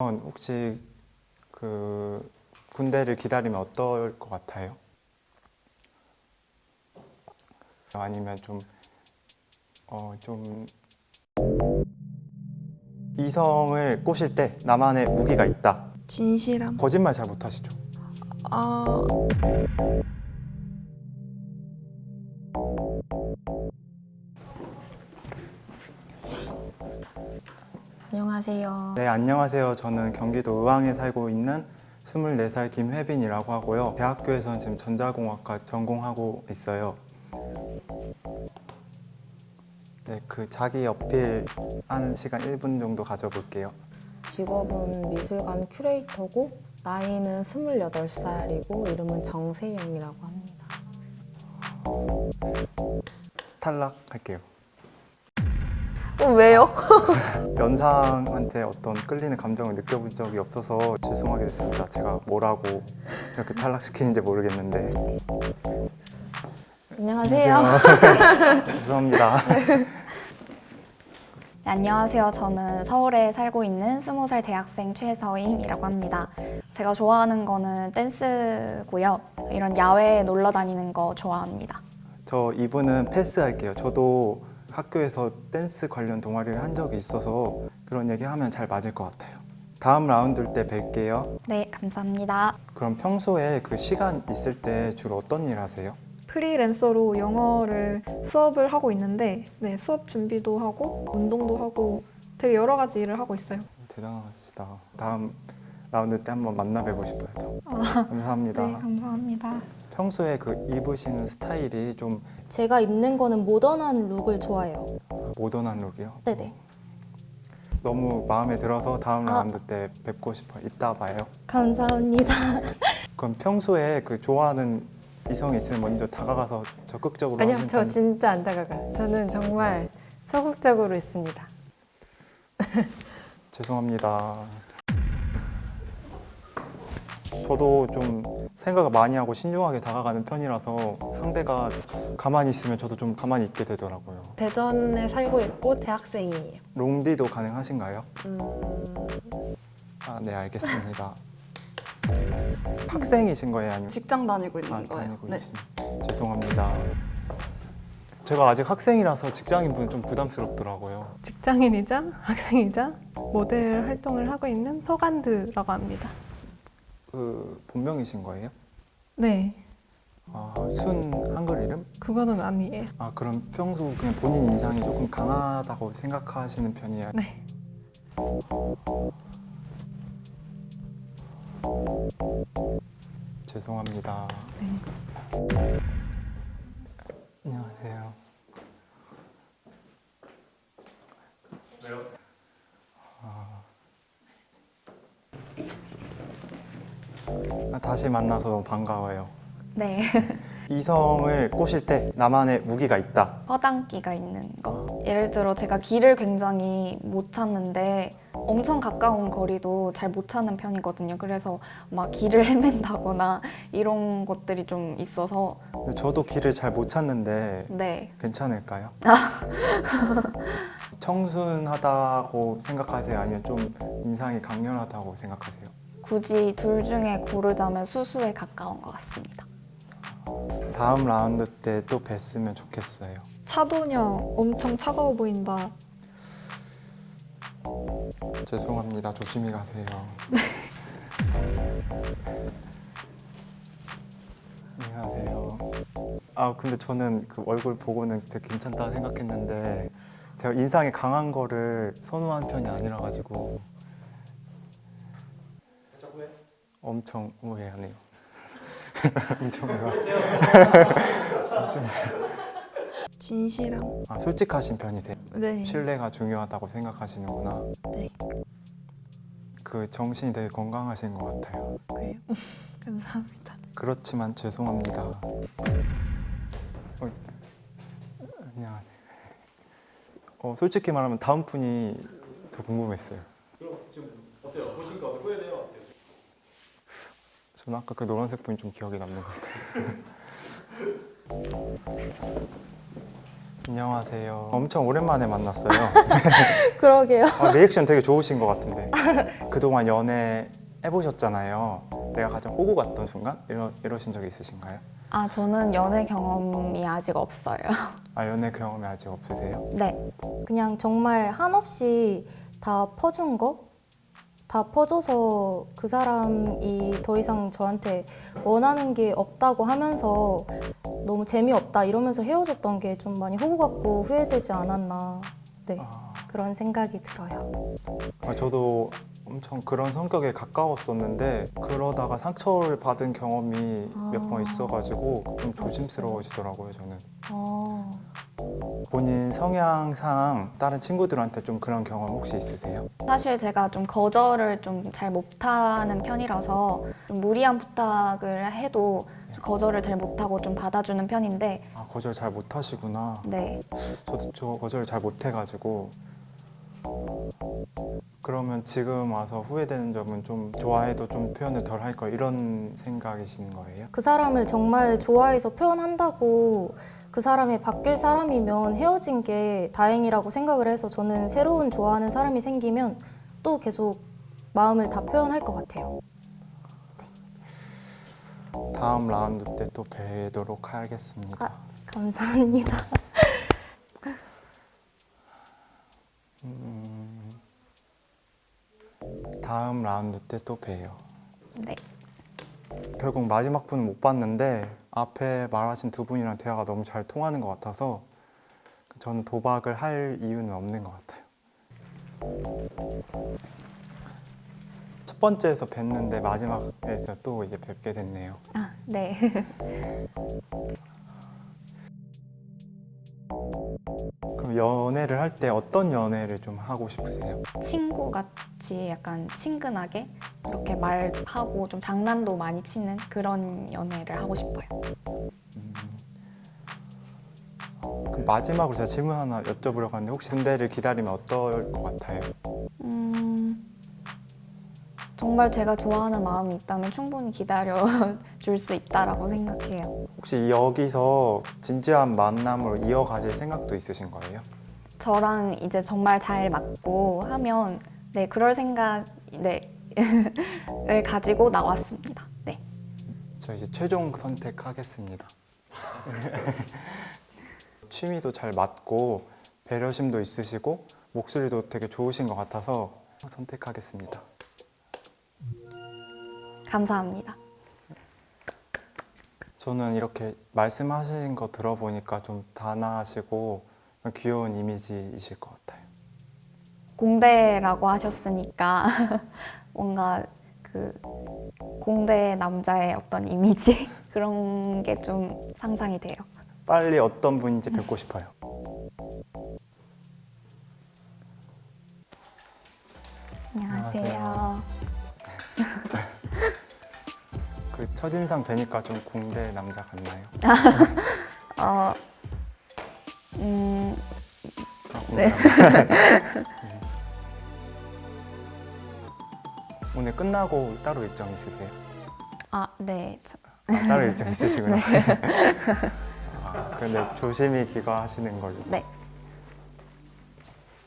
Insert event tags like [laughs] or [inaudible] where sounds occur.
혹시 그 군대를 기다리면 어떨 것 같아요? 아니면 좀 어, 좀 이성을 꼬실 때 나만의 무기가 있다. 진실함. 거짓말 잘 못하시죠? 아, 안녕하세요. 네, 안녕하세요. 저는 경기도 의왕에 살고 있는 24살 김혜빈이라고 하고요. 대학교에서는 지금 전자공학과 전공하고 있어요. 네, 그 자기 어필 하는 시간 1분 정도 가져볼게요. 직업은 미술관 큐레이터고 나이는 28살이고 이름은 정세영이라고 합니다. 탈락할게요. 어, 왜요? [laughs] 연상한테 어떤 끌리는 감정을 느껴본 적이 없어서 죄송하게 됐습니다. 제가 뭐라고 이렇게 탈락시키는지 모르겠는데. 안녕하세요. [laughs] 죄송합니다. 네, 안녕하세요. 저는 서울에 살고 있는 20살 대학생 최서임이라고 합니다. 제가 좋아하는 거는 댄스고요. 이런 야외에 놀러 다니는 거 좋아합니다. 저 이분은 패스할게요. 저도 학교에서 댄스 관련 동아리를 한 적이 있어서 그런 얘기 하면 잘 맞을 것 같아요. 다음 라운드 때 뵐게요. 네, 감사합니다. 그럼 평소에 그 시간 있을 때 주로 어떤 일 하세요? 프리랜서로 영어를 수업을 하고 있는데 네, 수업 준비도 하고 운동도 하고 되게 여러 가지 일을 하고 있어요. 대단하시다. 다음 라운드 때 한번 만나 뵈고 싶어요. 더. 감사합니다. 네, 감사합니다. 평소에 그 입으시는 스타일이 좀 제가 입는 거는 모던한 룩을 좋아해요. 모던한 룩이요? 네네. 너무 마음에 들어서 다음 아. 라운드 때 뵙고 싶어요. 이따 봐요. 감사합니다. [laughs] 그럼 평소에 그 좋아하는 이성이 있으면 먼저 다가가서 적극적으로 아니요, 저 편- 진짜 안 다가가요. 저는 정말 소극적으로 있습니다. [laughs] 죄송합니다. 저도 좀 생각을 많이 하고 신중하게 다가가는 편이라서 상대가 가만히 있으면 저도 좀 가만히 있게 되더라고요. 대전에 살고 있고 대학생이에요. 롱디도 가능하신가요? 음, 아, 네, 알겠습니다. [laughs] 학생이신 거예요? 아니면 직장 다니고 있는 아, 거예요. 다니고 네. 죄송합니다. 제가 아직 학생이라서 직장인분 좀 부담스럽더라고요. 직장인이자 학생이자 모델 활동을 하고 있는 서간드라고 합니다. 그 본명이신 거예요? 네, 아, 순 한글 이름? 그거는 아니에요. 아 그럼 평소 그냥 본인 인상이 조금 강하다고 생각하시는 편이에요? 네, 죄송합니다. 안녕하세요. 왜요? 다시 만나서 반가워요. 네, [laughs] 이성을 꼬실 때 나만의 무기가 있다. 허당기가 있는 거. 예를 들어 제가 길을 굉장히 못 찾는데 엄청 가까운 거리도 잘 못 찾는 편이거든요. 그래서 막 길을 헤맨다거나 이런 것들이 좀 있어서 저도 길을 잘 못 찾는데 네, 괜찮을까요? 청순하다고 생각하세요? 아니면 좀 인상이 강렬하다고 생각하세요? 굳이 둘 중에 고르자면 수수에 가까운 것 같습니다. 다음 라운드 때 또 뵀으면 좋겠어요. 차도녀 엄청 차가워 보인다. 죄송합니다. 조심히 가세요. [laughs] 안녕하세요. 아 근데 저는 그 얼굴 보고는 되게 괜찮다 생각했는데 제가 인상이 강한 거를 선호한 편이 아니라 가지고 엄청 후회하네요. [laughs] 엄청 후회. 진실함. 아 솔직하신 편이세요? 네. 신뢰가 중요하다고 생각하시는구나. 네. 그 정신이 되게 건강하신 것 같아요. 그래요. [laughs] 감사합니다. 그렇지만 죄송합니다. 어, 안녕. 어, 솔직히 말하면 다음 분이 더 궁금했어요. 그럼 지금 어때요? 보시니까 후회돼요? 저는 아까 그 노란색 분이 좀 기억에 남는 것 같아요. [laughs] 안녕하세요. 엄청 오랜만에 만났어요. [laughs] 그러게요. 아, 리액션 되게 좋으신 것 같은데 그동안 연애 해보셨잖아요. 내가 가장 호구 같던 순간 이러, 이러신 적이 있으신가요? 아, 저는 연애 경험이 아직 없어요. 아 연애 경험이 아직 없으세요? 네. 그냥 정말 한없이 다 퍼준 거? 다 퍼줘서 그 사람이 더 이상 저한테 원하는 게 없다고 하면서 너무 재미없다 이러면서 헤어졌던 게 좀 많이 호구 같고 후회되지 않았나. 네. 아, 그런 생각이 들어요. 아, 저도 엄청 그런 성격에 가까웠었는데 그러다가 상처를 받은 경험이 몇번 아. 있어가지고 좀 조심스러워지더라고요 저는 어, 본인 성향상 다른 친구들한테 좀 그런 경험 혹시 있으세요? 사실 제가 좀 거절을 좀 잘 못하는 편이라서 좀 무리한 부탁을 해도 좀 거절을 잘 못하고 좀 받아주는 편인데 아 거절 잘 못하시구나 네. 저도 저 거절을 잘 못해가지고 그러면 지금 와서 후회되는 점은 좀 좋아해도 좀 표현을 덜할거 이런 생각이신 거예요? 그 사람을 정말 좋아해서 표현한다고 그 사람이 바뀔 사람이면 헤어진 게 다행이라고 생각을 해서 저는 새로운 좋아하는 사람이 생기면 또 계속 마음을 다 표현할 것 같아요. 다음 라운드 때 또 뵈도록 하겠습니다. 아. 감사합니다. 음, 다음 라운드 때 또 봬요. 네. 결국 마지막 분은 못 봤는데 앞에 말하신 두 분이랑 대화가 너무 잘 통하는 것 같아서 저는 도박을 할 이유는 없는 것 같아요. 첫 번째에서 뵀는데 마지막에서 또 이제 뵙게 됐네요. 아, 네. [laughs] 그럼 연애를 할 때 어떤 연애를 좀 하고 싶으세요? 친구같이 약간 친근하게 그렇게 말하고 좀 장난도 많이 치는 그런 연애를 하고 싶어요. 음. 그럼 마지막으로 제가 질문 하나 여쭤보려고 하는데 혹시 군대를 기다리면 어떨 것 같아요? 음, 정말 제가 좋아하는 마음이 있다면 충분히 기다려 줄 수 있다라고 생각해요. 혹시 여기서 진지한 만남으로 이어가실 생각도 있으신 거예요? 저랑 이제 정말 잘 맞고 하면 네 그럴 생각 네을 [laughs] 가지고 나왔습니다. 네. 저 이제 최종 선택하겠습니다. [laughs] 취미도 잘 맞고 배려심도 있으시고 목소리도 되게 좋으신 것 같아서 선택하겠습니다. 감사합니다. 저는 이렇게 말씀하신 거 들어보니까 좀 단아하시고 귀여운 이미지이실 것 같아요. 공대라고 하셨으니까 [laughs] 뭔가 그 공대 남자의 어떤 이미지 [laughs] 그런 게 좀 상상이 돼요. 빨리 어떤 분인지 뵙고 싶어요. 안녕하세요. 그 [laughs] 첫인상 뵈니까 좀 공대 남자 같나요? [laughs] 어, 음, 아, 네. 음. [laughs] 오늘 끝나고 따로 일정 있으세요? 아, 네. 저- 아, 따로 일정 있으시구나. [laughs] 아, 근데 조심히 귀가하시는 걸로. 네.